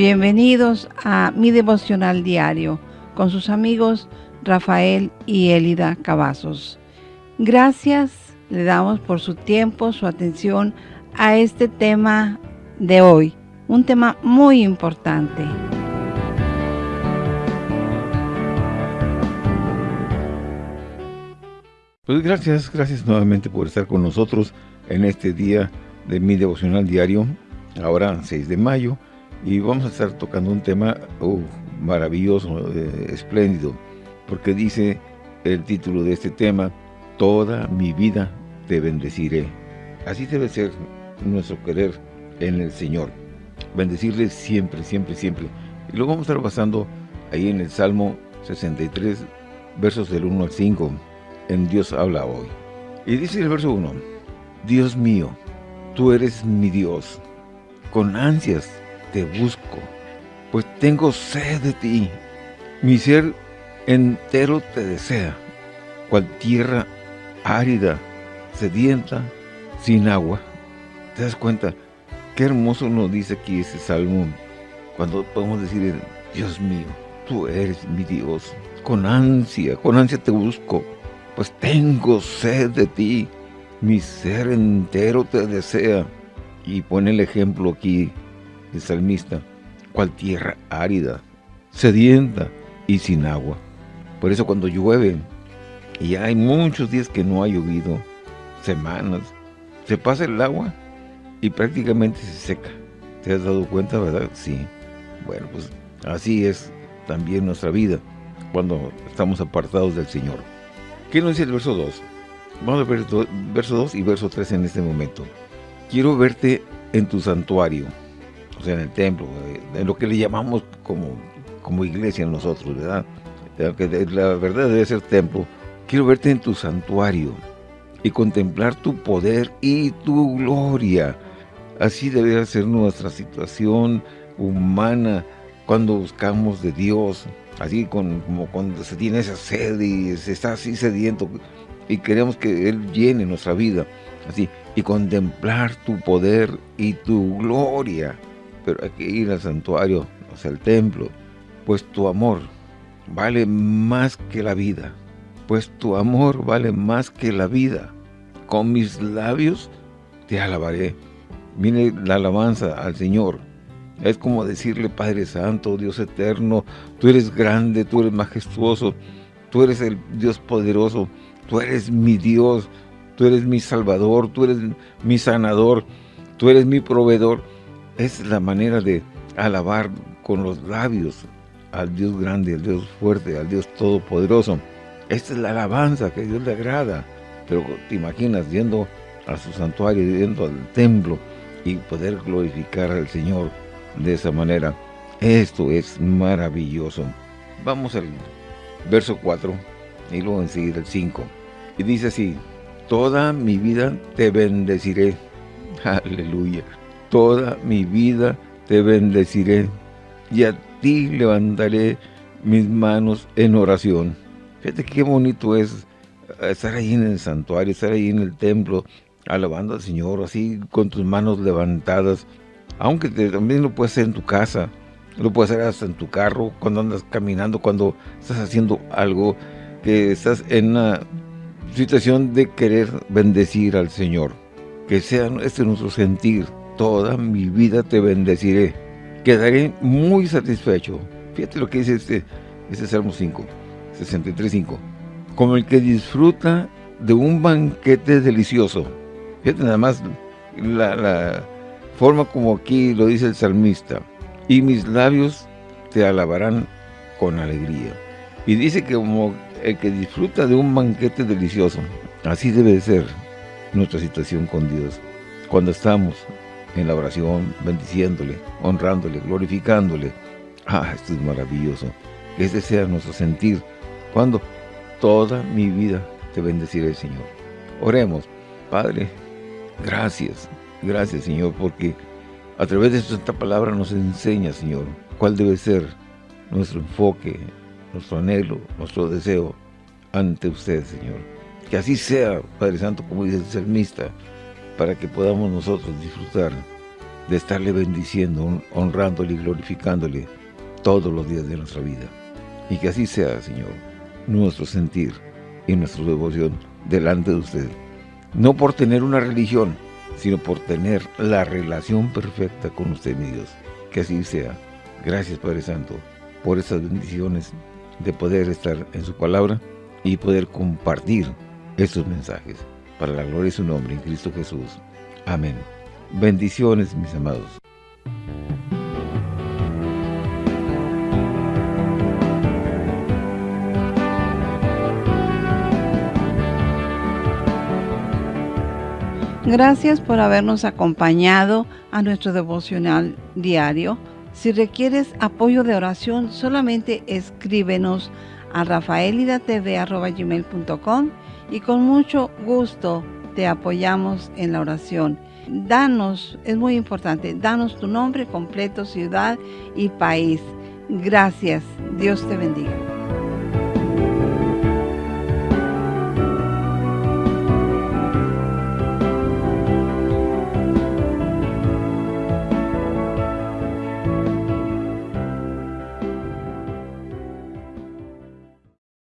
Bienvenidos a mi devocional diario con sus amigos Rafael y Elida Cavazos. Gracias le damos por su tiempo, su atención a este tema de hoy, un tema muy importante. Pues gracias, gracias nuevamente por estar con nosotros en este día de mi devocional diario, ahora 6 de mayo, y vamos a estar tocando un tema maravilloso, eh, espléndido, porque dice el título de este tema, Toda mi vida te bendeciré. Así debe ser nuestro querer en el Señor. Bendecirle siempre, siempre, siempre. Y lo vamos a estar basando ahí en el Salmo 63, versos del 1 al 5, en Dios habla hoy. Y dice el verso 1, Dios mío, tú eres mi Dios, con ansias te busco, pues tengo sed de ti. Mi ser entero te desea, cual tierra árida, sedienta, sin agua. ¿Te das cuenta? Qué hermoso nos dice aquí ese salmo, cuando podemos decir, Dios mío, tú eres mi Dios, con ansia, con ansia te busco, pues tengo sed de ti, mi ser entero te desea. Y pone el ejemplo aquí el salmista, cual tierra árida, sedienta y sin agua. Por eso cuando llueve, y hay muchos días que no ha llovido, semanas, se pasa el agua y prácticamente se seca. ¿Te has dado cuenta, verdad? Sí. Bueno, pues así es también nuestra vida cuando estamos apartados del Señor. ¿Qué nos dice el verso 2? Vamos a ver verso 2 y verso 3 en este momento. Quiero verte en tu santuario o en el templo, en lo que le llamamos como, como iglesia nosotros, ¿verdad? Que la verdad debe ser templo. Quiero verte en tu santuario y contemplar tu poder y tu gloria. Así debe ser nuestra situación humana cuando buscamos de Dios, así como cuando se tiene esa sed y se está así sediento y queremos que Él llene nuestra vida, así, y contemplar tu poder y tu gloria pero hay que ir al santuario, o sea, al templo, pues tu amor vale más que la vida, pues tu amor vale más que la vida. Con mis labios te alabaré. Mire la alabanza al Señor. Es como decirle, Padre Santo, Dios eterno, tú eres grande, tú eres majestuoso, tú eres el Dios poderoso, tú eres mi Dios, tú eres mi Salvador, tú eres mi sanador, tú eres mi proveedor es la manera de alabar con los labios al Dios grande, al Dios fuerte, al Dios todopoderoso. Esta es la alabanza que a Dios le agrada. Pero te imaginas yendo a su santuario, yendo al templo y poder glorificar al Señor de esa manera. Esto es maravilloso. Vamos al verso 4 y luego enseguida el 5. Y dice así, Toda mi vida te bendeciré. Aleluya toda mi vida te bendeciré y a ti levantaré mis manos en oración. Fíjate qué bonito es estar ahí en el santuario, estar ahí en el templo, alabando al Señor, así con tus manos levantadas. Aunque también lo puedes hacer en tu casa, lo puedes hacer hasta en tu carro, cuando andas caminando, cuando estás haciendo algo, que estás en una situación de querer bendecir al Señor. Que sea este nuestro sentir, toda mi vida te bendeciré. Quedaré muy satisfecho. Fíjate lo que dice este, este Salmo 5, 63.5. Como el que disfruta de un banquete delicioso. Fíjate nada más la, la forma como aquí lo dice el salmista. Y mis labios te alabarán con alegría. Y dice que como el que disfruta de un banquete delicioso. Así debe ser nuestra situación con Dios. Cuando estamos en la oración, bendiciéndole, honrándole, glorificándole. Ah, esto es maravilloso. Ese sea nuestro sentir cuando toda mi vida te bendeciré, Señor. Oremos. Padre, gracias, gracias, Señor, porque a través de esta palabra nos enseña, Señor, cuál debe ser nuestro enfoque, nuestro anhelo, nuestro deseo ante usted, Señor. Que así sea, Padre Santo, como dice el salmista, para que podamos nosotros disfrutar de estarle bendiciendo, honrándole y glorificándole todos los días de nuestra vida. Y que así sea, Señor, nuestro sentir y nuestra devoción delante de usted. No por tener una religión, sino por tener la relación perfecta con usted, mi Dios. Que así sea. Gracias, Padre Santo, por esas bendiciones de poder estar en su palabra y poder compartir estos mensajes. Para la gloria de su nombre, en Cristo Jesús. Amén. Bendiciones, mis amados. Gracias por habernos acompañado a nuestro devocional diario. Si requieres apoyo de oración, solamente escríbenos a rafaelidatv.com y con mucho gusto te apoyamos en la oración. Danos, es muy importante, danos tu nombre completo, ciudad y país. Gracias. Dios te bendiga.